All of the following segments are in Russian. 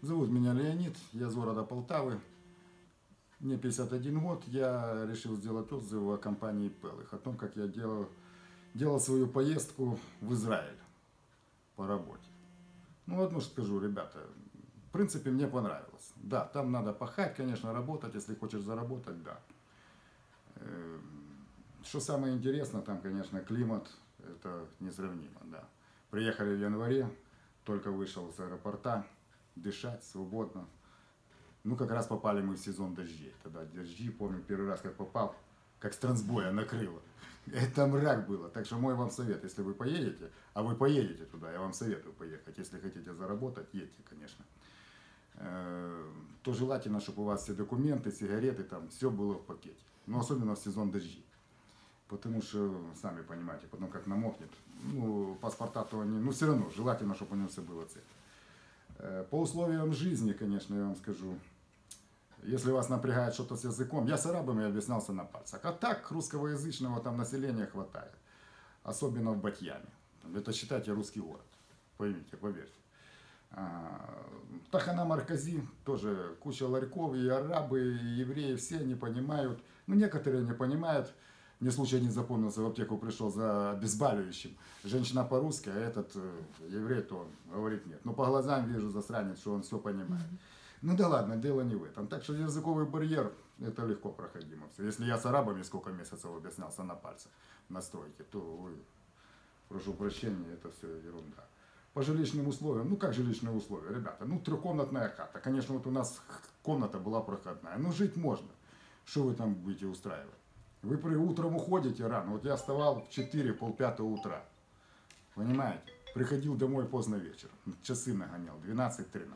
Зовут меня Леонид, я из города Полтавы. Мне 51 год, я решил сделать отзыв о компании Пелых, о том, как я делал, делал свою поездку в Израиль по работе. Ну, одно скажу, ребята, в принципе, мне понравилось. Да, там надо пахать, конечно, работать, если хочешь заработать, да. Э, Что самое интересное, там, конечно, климат, это несравнимо, да. Приехали в январе, только вышел с аэропорта, дышать свободно. Ну, как раз попали мы в сезон дождей. Тогда дожди, помню, первый раз, как попал, как с трансбоя накрыло. Это мрак было. Так что мой вам совет, если вы поедете, а вы поедете туда, я вам советую поехать. Если хотите заработать, едьте, конечно. Э, То желательно, чтобы у вас все документы, сигареты, там, все было в пакете. Но особенно в сезон дождей. Потому что, сами понимаете, потом как намокнет, ну, паспорта то они, ну, все равно, желательно, чтобы у него все было цель. Э, По условиям жизни, конечно, я вам скажу, если вас напрягает что-то с языком, я с арабами объяснялся на пальцах. А так русскоязычного там населения хватает. Особенно в Батьяме. Это считайте русский город. Поймите, поверьте. А, Тахана Маркази, тоже куча ларьков, и арабы, и евреи, все не понимают. Ну, некоторые не понимают. Мне случай не запомнился, в аптеку пришел за обезболивающим. Женщина по-русски, а этот э, еврей, то он говорит нет. Но по глазам вижу засранец, что он все понимает. Ну да ладно, дело не в этом. Так что языковый барьер, это легко проходимо. все. Если я с арабами сколько месяцев объяснялся на пальцах на стройке, то вы, прошу прощения, это все ерунда. По жилищным условиям, ну как жилищные условия, ребята, ну трехкомнатная хата. Конечно, вот у нас комната была проходная, но жить можно. Что вы там будете устраивать? Вы при утром уходите рано. Вот я вставал в 4, полпятого утра. Понимаете? Приходил домой поздно вечером. Часы нагонял, 12-13.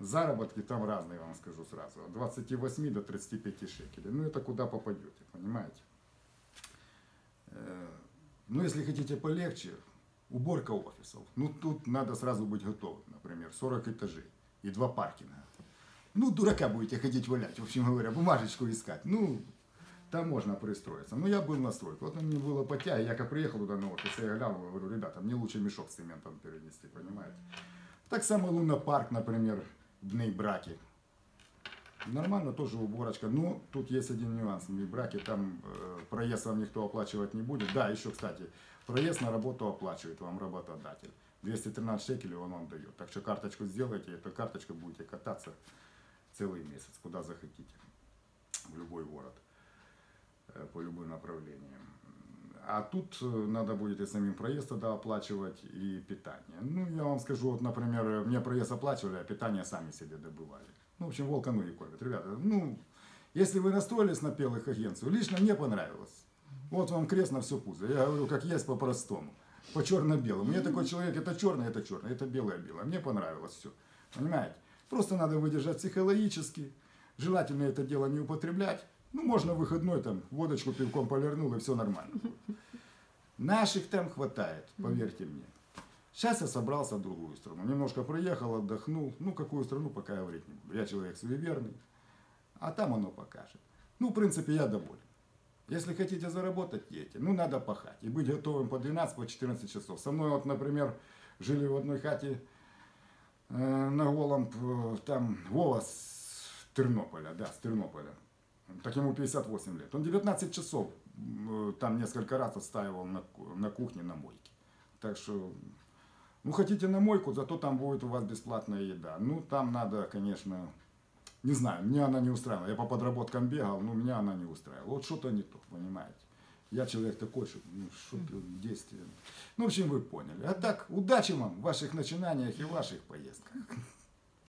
Заработки там разные, я вам скажу сразу. От 28 до 35 шекелей. Ну это куда попадете, понимаете? Э, Ну если хотите полегче, уборка офисов. Ну тут надо сразу быть готовым. Например, 40 этажей и два паркинга. Ну, дурака будете ходить валять, в общем говоря, бумажечку искать. Ну, там можно пристроиться. Ну, я был на стройке. Вот мне было потяга, я как приехал туда на офис, я глянул, говорю, ребята, мне лучше мешок с цементом перенести, понимаете? Так само Луна-парк, например, в Браки. Нормально, тоже уборочка. Но тут есть один нюанс. В браке там э, проезд вам никто оплачивать не будет. Да, еще, кстати, проезд на работу оплачивает вам работодатель. 213 шекелей он вам дает. Так что карточку сделайте, эту карточку будете кататься целый месяц, куда захотите. В любой город. Э, По любым направлениям. А тут э, надо будет и самим проезд тогда оплачивать, и питание. Ну, я вам скажу, вот, например, мне проезд оплачивали, а питание сами себе добывали. Ну, в общем, волка ноги кормят. Ребята, ну, если вы настроились на пелых агенцию, лично мне понравилось. Вот вам крест на все пузо. Я говорю, как есть по-простому. По черно-белому. Я такой человек, это черное, это черное, это белое-белое. Мне понравилось все. Понимаете? Просто надо выдержать психологически. Желательно это дело не употреблять. Ну, можно выходной там водочку пивком полирнул и все нормально. Наших там хватает, поверьте мне. Сейчас я собрался в другую страну. Немножко проехал, отдохнул. Ну, какую страну, пока говорить не буду. Я человек суеверный. А там оно покажет. Ну, в принципе, я доволен. Если хотите заработать, едьте. Ну, надо пахать. И быть готовым по 12, по 14 часов. Со мной вот, например, жили в одной хате э, на голом, э, там, Вова с Тернополя, да, с Тернополя. Так ему 58 лет. Он 19 часов э, там несколько раз отстаивал на, на кухне, на мойке. Так что, ну, хотите на мойку, зато там будет у вас бесплатная еда. Ну, там надо, конечно, не знаю, мне она не устраивала. Я по подработкам бегал, но меня она не устраивала. Вот что-то не то, понимаете. Я человек такой, что ну, что-то действие. Ну, в общем, вы поняли. А так, удачи вам в ваших начинаниях и в ваших поездках.